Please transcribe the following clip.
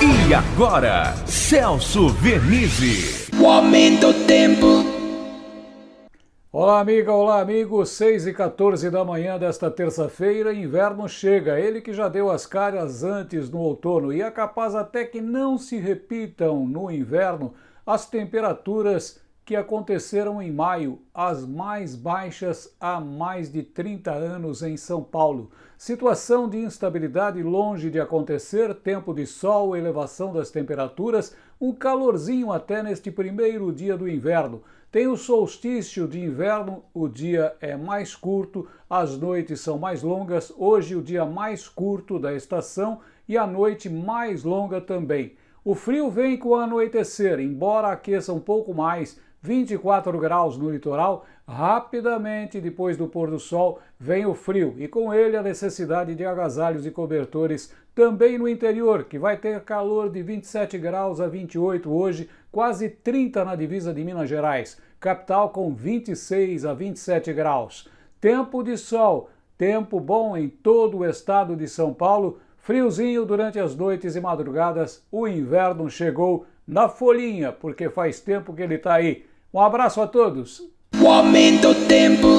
E agora, Celso Vernizzi. O aumento do tempo. Olá, amiga, olá, amigo. 6 e 14 da manhã desta terça-feira, inverno chega. Ele que já deu as caras antes no outono e é capaz até que não se repitam no inverno as temperaturas que aconteceram em maio, as mais baixas há mais de 30 anos em São Paulo. Situação de instabilidade longe de acontecer, tempo de sol, elevação das temperaturas, um calorzinho até neste primeiro dia do inverno. Tem o solstício de inverno, o dia é mais curto, as noites são mais longas, hoje o dia mais curto da estação e a noite mais longa também. O frio vem com o anoitecer, embora aqueça um pouco mais, 24 graus no litoral, rapidamente depois do pôr do sol vem o frio e com ele a necessidade de agasalhos e cobertores também no interior, que vai ter calor de 27 graus a 28 hoje, quase 30 na divisa de Minas Gerais, capital com 26 a 27 graus. Tempo de sol, tempo bom em todo o estado de São Paulo, friozinho durante as noites e madrugadas, o inverno chegou na folhinha, porque faz tempo que ele está aí. Um abraço a todos. O aumento tempo.